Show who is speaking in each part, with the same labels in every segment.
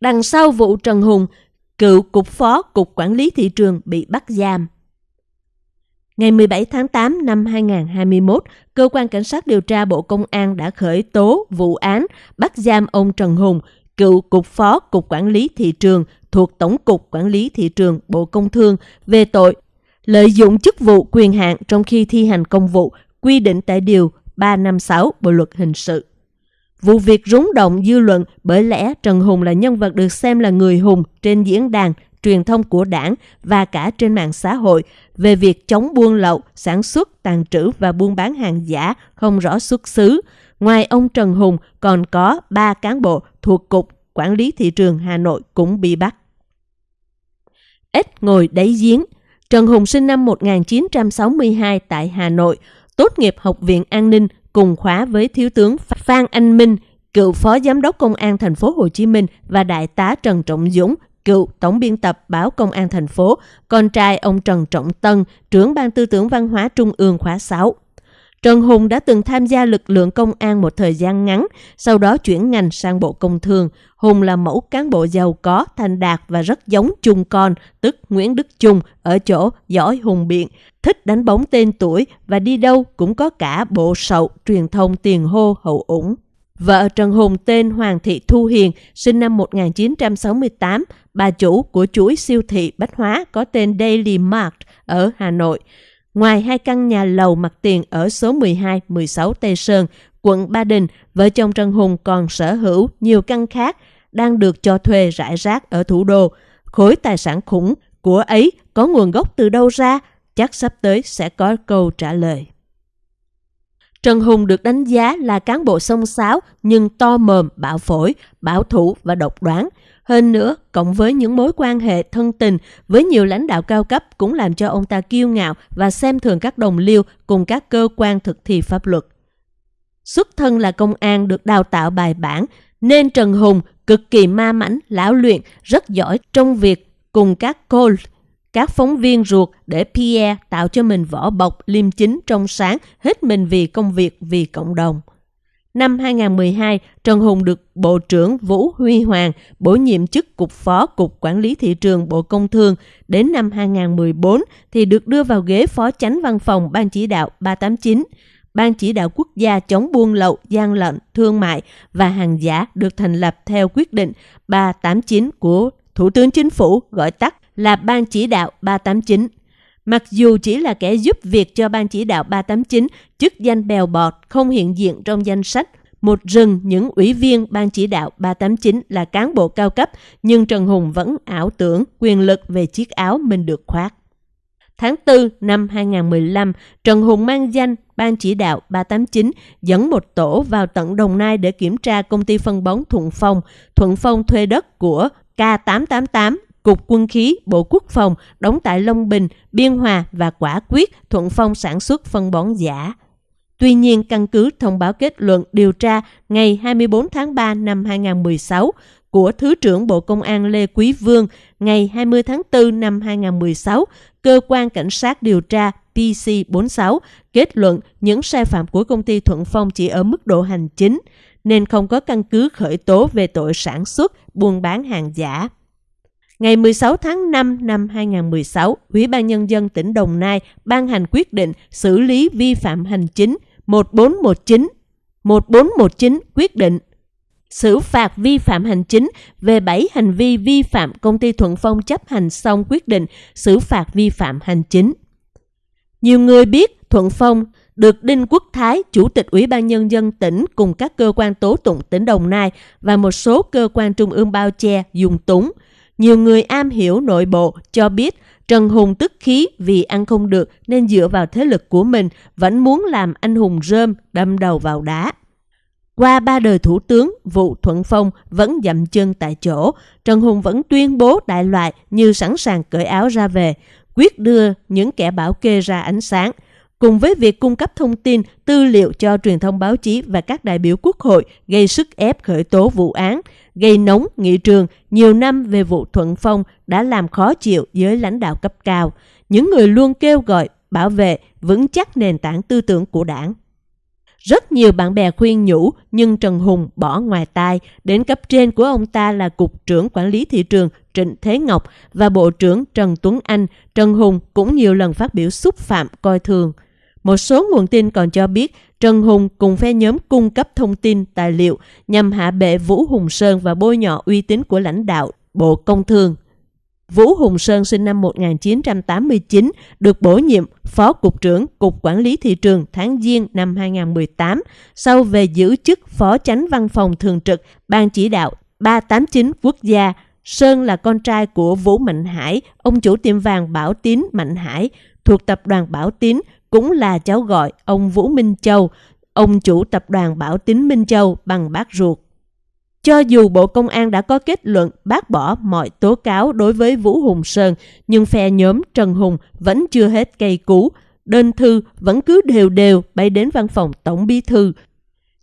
Speaker 1: Đằng sau vụ Trần Hùng, cựu cục phó Cục Quản lý Thị trường bị bắt giam. Ngày 17 tháng 8 năm 2021, Cơ quan Cảnh sát điều tra Bộ Công an đã khởi tố vụ án bắt giam ông Trần Hùng, cựu Cục Phó Cục Quản lý Thị trường thuộc Tổng cục Quản lý Thị trường Bộ Công Thương về tội lợi dụng chức vụ quyền hạn trong khi thi hành công vụ quy định tại Điều 356 Bộ Luật Hình sự. Vụ việc rúng động dư luận bởi lẽ Trần Hùng là nhân vật được xem là người hùng trên diễn đàn truyền thông của đảng và cả trên mạng xã hội về việc chống buôn lậu, sản xuất, tàn trữ và buôn bán hàng giả không rõ xuất xứ. Ngoài ông Trần Hùng còn có ba cán bộ thuộc Cục Quản lý Thị trường Hà Nội cũng bị bắt. Ít ngồi đáy giếng Trần Hùng sinh năm 1962 tại Hà Nội, tốt nghiệp Học viện An ninh cùng khóa với Thiếu tướng Phan Anh Minh, cựu Phó Giám đốc Công an thành phố Hồ Chí Minh và Đại tá Trần Trọng Dũng, cựu Tổng biên tập báo Công an thành phố, con trai ông Trần Trọng Tân, trưởng ban tư tưởng văn hóa Trung ương khóa 6. Trần Hùng đã từng tham gia lực lượng công an một thời gian ngắn, sau đó chuyển ngành sang Bộ Công Thương. Hùng là mẫu cán bộ giàu có, thành đạt và rất giống Trung Con, tức Nguyễn Đức Trung, ở chỗ giỏi hùng biện, thích đánh bóng tên tuổi và đi đâu cũng có cả bộ sậu truyền thông tiền hô hậu ủng. Vợ Trần Hùng tên Hoàng Thị Thu Hiền, sinh năm 1968, bà chủ của chuỗi siêu thị bách hóa có tên Daily Mart ở Hà Nội. Ngoài hai căn nhà lầu mặt tiền ở số 12, 16 Tây Sơn, quận Ba Đình, vợ chồng Trần Hùng còn sở hữu nhiều căn khác đang được cho thuê rải rác ở thủ đô. Khối tài sản khủng của ấy có nguồn gốc từ đâu ra? Chắc sắp tới sẽ có câu trả lời. Trần Hùng được đánh giá là cán bộ sông sáo nhưng to mồm, bạo phổi, bảo thủ và độc đoán. Hơn nữa, cộng với những mối quan hệ thân tình với nhiều lãnh đạo cao cấp cũng làm cho ông ta kiêu ngạo và xem thường các đồng liêu cùng các cơ quan thực thi pháp luật. Xuất thân là công an được đào tạo bài bản, nên Trần Hùng cực kỳ ma mãnh, lão luyện, rất giỏi trong việc cùng các cô các phóng viên ruột để Pierre tạo cho mình vỏ bọc liêm chính trong sáng, hết mình vì công việc, vì cộng đồng. Năm 2012, Trần Hùng được Bộ trưởng Vũ Huy Hoàng bổ nhiệm chức Cục Phó Cục Quản lý Thị trường Bộ Công Thương. Đến năm 2014 thì được đưa vào ghế Phó Chánh Văn phòng Ban Chỉ đạo 389. Ban Chỉ đạo Quốc gia chống buôn lậu, gian lận, thương mại và hàng giả được thành lập theo quyết định 389 của Thủ tướng Chính phủ gọi tắt là Ban Chỉ đạo 389. Mặc dù chỉ là kẻ giúp việc cho Ban Chỉ đạo 389, chức danh bèo bọt không hiện diện trong danh sách, một rừng những ủy viên Ban Chỉ đạo 389 là cán bộ cao cấp, nhưng Trần Hùng vẫn ảo tưởng quyền lực về chiếc áo mình được khoác. Tháng 4 năm 2015, Trần Hùng mang danh Ban Chỉ đạo 389 dẫn một tổ vào tận Đồng Nai để kiểm tra công ty phân bón Thuận Phong. Thuận Phong thuê đất của K888 Cục Quân khí, Bộ Quốc phòng đóng tại Long Bình, Biên Hòa và Quả Quyết Thuận Phong sản xuất phân bón giả. Tuy nhiên, căn cứ thông báo kết luận điều tra ngày 24 tháng 3 năm 2016 của Thứ trưởng Bộ Công an Lê Quý Vương ngày 20 tháng 4 năm 2016, Cơ quan Cảnh sát điều tra PC46 kết luận những sai phạm của công ty Thuận Phong chỉ ở mức độ hành chính, nên không có căn cứ khởi tố về tội sản xuất, buôn bán hàng giả. Ngày 16 tháng 5 năm 2016, Ủy ban Nhân dân tỉnh Đồng Nai ban hành quyết định xử lý vi phạm hành chính 1419. 1419 quyết định xử phạt vi phạm hành chính về 7 hành vi vi phạm công ty Thuận Phong chấp hành xong quyết định xử phạt vi phạm hành chính. Nhiều người biết Thuận Phong được Đinh Quốc Thái, Chủ tịch Ủy ban Nhân dân tỉnh cùng các cơ quan tố tụng tỉnh Đồng Nai và một số cơ quan trung ương bao che dùng túng – nhiều người am hiểu nội bộ cho biết Trần Hùng tức khí vì ăn không được nên dựa vào thế lực của mình vẫn muốn làm anh hùng rơm đâm đầu vào đá. Qua ba đời thủ tướng, vụ Thuận Phong vẫn dậm chân tại chỗ. Trần Hùng vẫn tuyên bố đại loại như sẵn sàng cởi áo ra về, quyết đưa những kẻ bảo kê ra ánh sáng – cùng với việc cung cấp thông tin, tư liệu cho truyền thông báo chí và các đại biểu quốc hội gây sức ép khởi tố vụ án, gây nóng nghị trường nhiều năm về vụ Thuận Phong đã làm khó chịu giới lãnh đạo cấp cao, những người luôn kêu gọi bảo vệ vững chắc nền tảng tư tưởng của đảng. Rất nhiều bạn bè khuyên nhủ nhưng Trần Hùng bỏ ngoài tai. Đến cấp trên của ông ta là Cục trưởng Quản lý Thị trường Trịnh Thế Ngọc và Bộ trưởng Trần Tuấn Anh. Trần Hùng cũng nhiều lần phát biểu xúc phạm coi thường. Một số nguồn tin còn cho biết Trần Hùng cùng phe nhóm cung cấp thông tin, tài liệu nhằm hạ bệ Vũ Hùng Sơn và bôi nhọ uy tín của lãnh đạo Bộ Công Thương. Vũ Hùng Sơn sinh năm 1989, được bổ nhiệm Phó Cục trưởng Cục Quản lý Thị trường tháng Giêng năm 2018, sau về giữ chức Phó Chánh Văn phòng Thường trực Ban Chỉ đạo 389 Quốc gia. Sơn là con trai của Vũ Mạnh Hải, ông chủ tiệm vàng Bảo Tín Mạnh Hải, thuộc tập đoàn Bảo Tín, cũng là cháu gọi ông Vũ Minh Châu, ông chủ tập đoàn Bảo Tín Minh Châu bằng bác ruột. Cho dù Bộ Công an đã có kết luận bác bỏ mọi tố cáo đối với Vũ Hùng Sơn, nhưng phe nhóm Trần Hùng vẫn chưa hết cây cú. Đơn thư vẫn cứ đều đều bay đến văn phòng Tổng Bí Thư.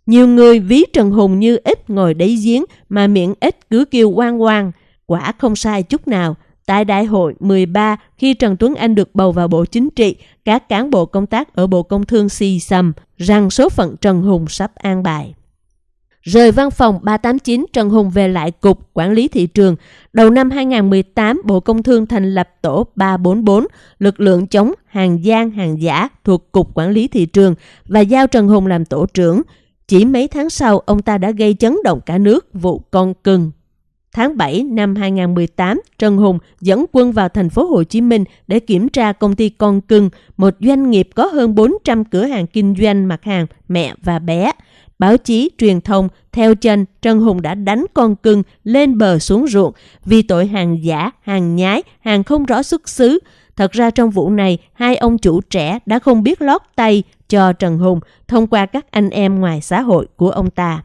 Speaker 1: Nhiều người ví Trần Hùng như ít ngồi đáy giếng mà miệng ít cứ kêu quan quang. Quả không sai chút nào. Tại đại hội 13, khi Trần Tuấn Anh được bầu vào Bộ Chính trị, các cán bộ công tác ở Bộ Công Thương xì xầm rằng số phận Trần Hùng sắp an bài. Rời văn phòng 389, Trần Hùng về lại Cục Quản lý Thị trường. Đầu năm 2018, Bộ Công Thương thành lập tổ 344, lực lượng chống hàng gian, hàng giả thuộc Cục Quản lý Thị trường và giao Trần Hùng làm tổ trưởng. Chỉ mấy tháng sau, ông ta đã gây chấn động cả nước vụ con cưng. Tháng 7 năm 2018, Trần Hùng dẫn quân vào thành phố Hồ Chí Minh để kiểm tra công ty Con Cưng, một doanh nghiệp có hơn 400 cửa hàng kinh doanh mặt hàng mẹ và bé. Báo chí, truyền thông, theo chân, Trần Hùng đã đánh con cưng lên bờ xuống ruộng vì tội hàng giả, hàng nhái, hàng không rõ xuất xứ. Thật ra trong vụ này, hai ông chủ trẻ đã không biết lót tay cho Trần Hùng thông qua các anh em ngoài xã hội của ông ta.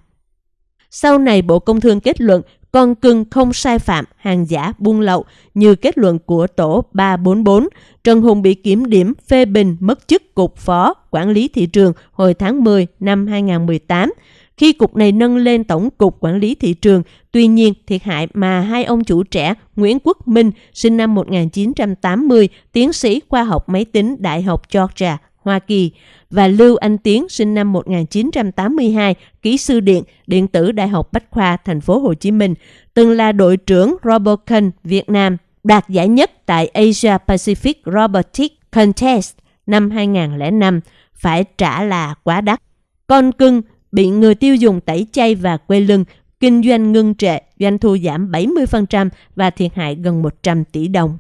Speaker 1: Sau này Bộ Công Thương kết luận con cưng không sai phạm hàng giả buôn lậu như kết luận của tổ 344, Trần Hùng bị kiểm điểm phê bình mất chức cục phó quản lý thị trường hồi tháng 10 năm 2018 khi cục này nâng lên tổng cục quản lý thị trường. Tuy nhiên, thiệt hại mà hai ông chủ trẻ Nguyễn Quốc Minh, sinh năm 1980, tiến sĩ khoa học máy tính Đại học Georgia, Hoa Kỳ và Lưu Anh Tiến sinh năm 1982, kỹ sư điện, điện tử Đại học Bách khoa Thành phố Hồ Chí Minh, từng là đội trưởng Robocon Việt Nam, đạt giải nhất tại Asia Pacific Robotics Contest năm 2005, phải trả là quá đắt. Con cưng bị người tiêu dùng tẩy chay và quay lưng, kinh doanh ngưng trệ, doanh thu giảm 70% và thiệt hại gần 100 tỷ đồng.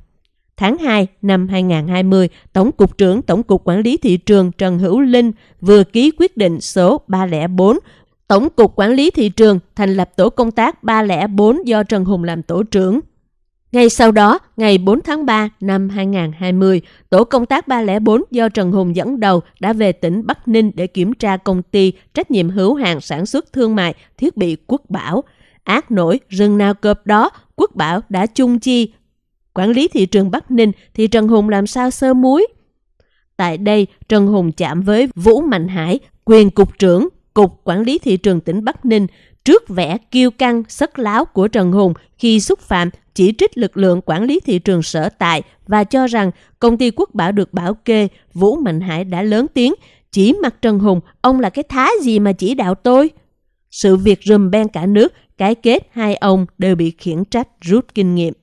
Speaker 1: Tháng 2 năm 2020, Tổng cục trưởng Tổng cục Quản lý Thị trường Trần Hữu Linh vừa ký quyết định số 304 Tổng cục Quản lý Thị trường thành lập tổ công tác 304 do Trần Hùng làm tổ trưởng. Ngay sau đó, ngày 4 tháng 3 năm 2020, tổ công tác 304 do Trần Hùng dẫn đầu đã về tỉnh Bắc Ninh để kiểm tra công ty trách nhiệm hữu hạn sản xuất thương mại thiết bị Quốc Bảo. Ác nổi rừng nào cọp đó, Quốc Bảo đã chung chi quản lý thị trường Bắc Ninh thì Trần Hùng làm sao sơ muối? Tại đây, Trần Hùng chạm với Vũ Mạnh Hải, quyền cục trưởng Cục Quản lý Thị trường tỉnh Bắc Ninh, trước vẻ kiêu căng, sất láo của Trần Hùng khi xúc phạm chỉ trích lực lượng quản lý thị trường sở tại và cho rằng công ty Quốc Bảo được bảo kê, Vũ Mạnh Hải đã lớn tiếng, chỉ mặt Trần Hùng, ông là cái thá gì mà chỉ đạo tôi? Sự việc rùm ben cả nước, cái kết hai ông đều bị khiển trách rút kinh nghiệm.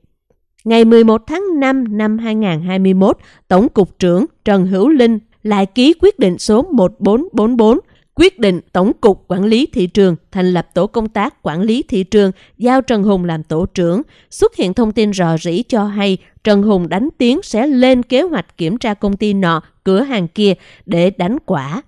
Speaker 1: Ngày 11 tháng 5 năm 2021, Tổng cục trưởng Trần Hữu Linh lại ký quyết định số 1444 quyết định Tổng cục Quản lý Thị trường thành lập tổ công tác quản lý thị trường giao Trần Hùng làm tổ trưởng. Xuất hiện thông tin rò rỉ cho hay Trần Hùng đánh tiếng sẽ lên kế hoạch kiểm tra công ty nọ, cửa hàng kia để đánh quả.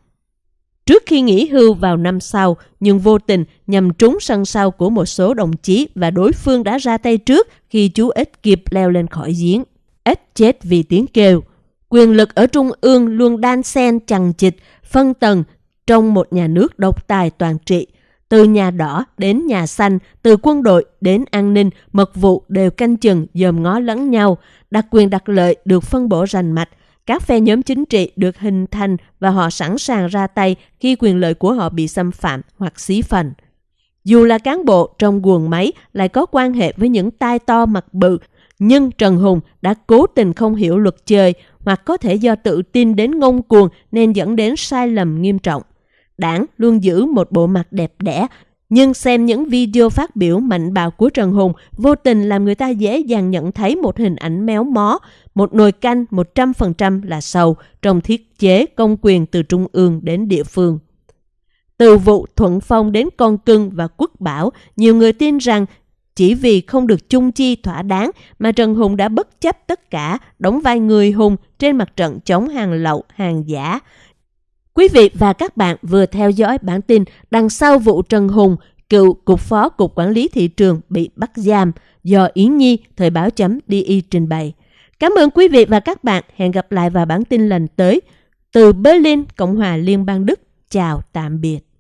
Speaker 1: Trước khi nghỉ hưu vào năm sau, nhưng vô tình nhằm trúng sân sau của một số đồng chí và đối phương đã ra tay trước khi chú ếch kịp leo lên khỏi giếng. Ếch chết vì tiếng kêu. Quyền lực ở trung ương luôn đan xen chằng chịt, phân tầng trong một nhà nước độc tài toàn trị. Từ nhà đỏ đến nhà xanh, từ quân đội đến an ninh, mật vụ đều canh chừng dòm ngó lẫn nhau, đặc quyền đặc lợi được phân bổ rành mạch, các phe nhóm chính trị được hình thành và họ sẵn sàng ra tay khi quyền lợi của họ bị xâm phạm hoặc xí phần. Dù là cán bộ trong guồng máy lại có quan hệ với những tai to mặt bự, nhưng Trần Hùng đã cố tình không hiểu luật chơi hoặc có thể do tự tin đến ngông cuồng nên dẫn đến sai lầm nghiêm trọng. đảng luôn giữ một bộ mặt đẹp đẽ, nhưng xem những video phát biểu mạnh bạo của Trần Hùng vô tình làm người ta dễ dàng nhận thấy một hình ảnh méo mó, một nồi canh 100% là sầu trong thiết chế công quyền từ trung ương đến địa phương. Từ vụ Thuận Phong đến Con Cưng và Quốc Bảo, nhiều người tin rằng chỉ vì không được chung chi thỏa đáng mà Trần Hùng đã bất chấp tất cả đóng vai người hùng trên mặt trận chống hàng lậu, hàng giả. Quý vị và các bạn vừa theo dõi bản tin đằng sau vụ Trần Hùng, cựu Cục Phó Cục Quản lý Thị trường bị bắt giam do Yến Nhi, Thời báo chấm DI trình bày. Cảm ơn quý vị và các bạn. Hẹn gặp lại vào bản tin lần tới. Từ Berlin, Cộng hòa Liên bang Đức. Chào tạm biệt.